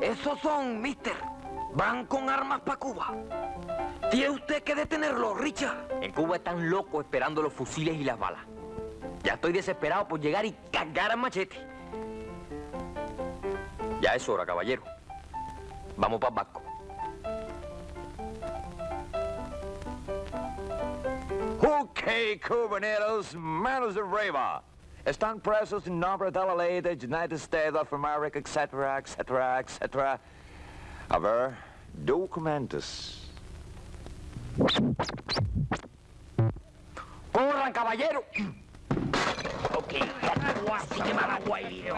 Esos son, mister. Van con armas para Cuba. Tiene usted que detenerlo, Richard. En Cuba están locos esperando los fusiles y las balas. Ya estoy desesperado por llegar y cargar al machete. Ya es hora, caballero. Vamos para el. Ok, cubaneros, manos arriba. Están presos en nombre de la ley de United States of America, etc., etc., etc. A ver, documentos. ¡Corran, caballero! ok, así que malaguayo.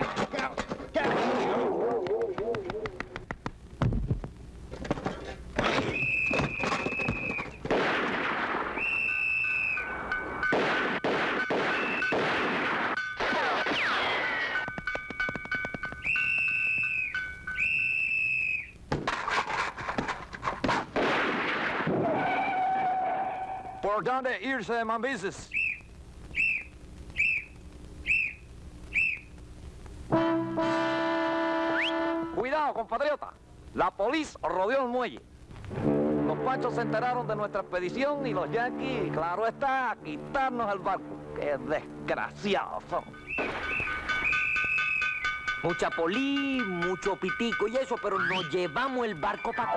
¿Por dónde irse? Cuidado, compatriota. La policía rodeó el muelle. Los panchos se enteraron de nuestra expedición y los yanquis, claro está, a quitarnos el barco. ¡Qué desgraciados son! Mucha polí, mucho pitico y eso, pero nos llevamos el barco para.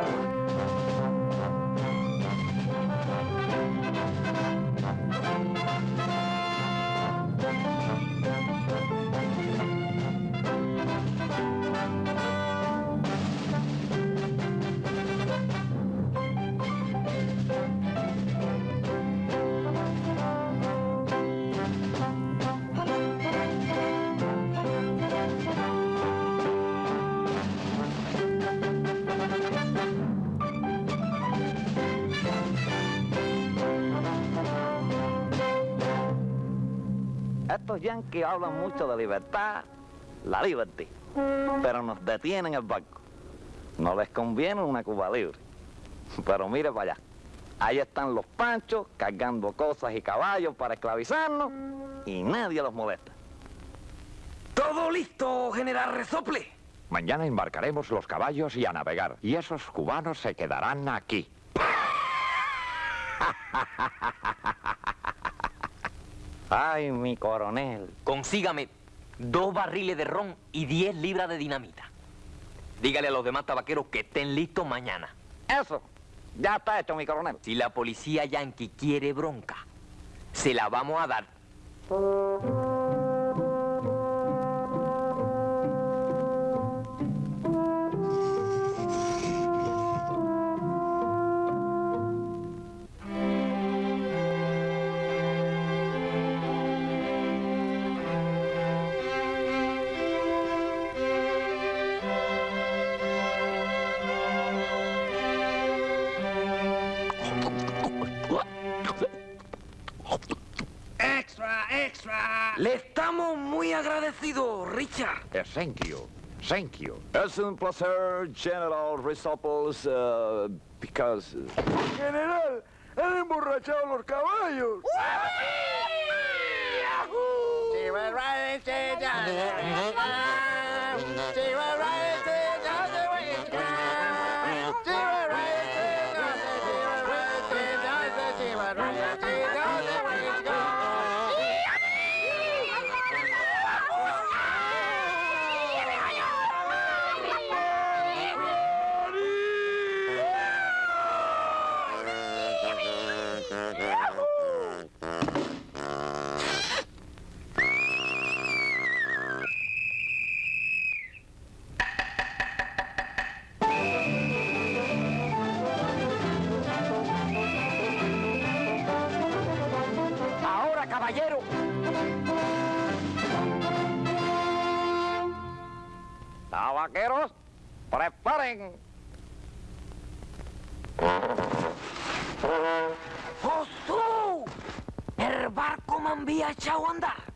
Estos yanquis hablan mucho de libertad, la liberty, pero nos detienen el barco. No les conviene una Cuba libre. Pero mire para allá. Ahí están los panchos cargando cosas y caballos para esclavizarnos y nadie los molesta. Todo listo, general Resople. Mañana embarcaremos los caballos y a navegar. Y esos cubanos se quedarán aquí. Ay, mi coronel. Consígame dos barriles de ron y 10 libras de dinamita. Dígale a los demás tabaqueros que estén listos mañana. Eso, ya está hecho, mi coronel. Si la policía yanqui quiere bronca, se la vamos a dar. Extra. Le estamos muy agradecidos, Richard. Eh, thank you. Thank you. Es un placer, General Risoples, uh, because... General, han emborrachado los caballos. Caballero. Tabaqueros, preparen. ¡Josú! El barco me había echado a andar.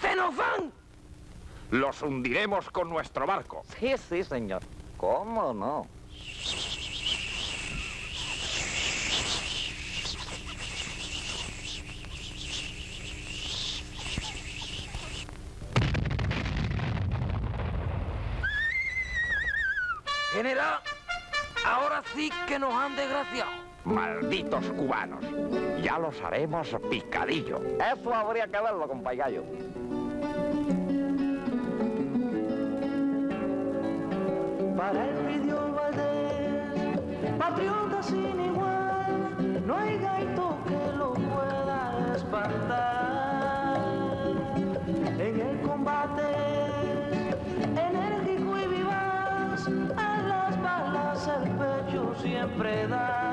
¡Se nos van! Los hundiremos con nuestro barco. Sí, sí, señor. ¿Cómo no? General, ahora sí que nos han desgraciado. Malditos cubanos. Ya los haremos picadillo. Eso habría que verlo, compayayo. Para el pidió Valdés, patriota sin igual, no hay gaito que lo pueda espantar. En el combate, enérgico y vivaz, a las balas el pecho siempre da.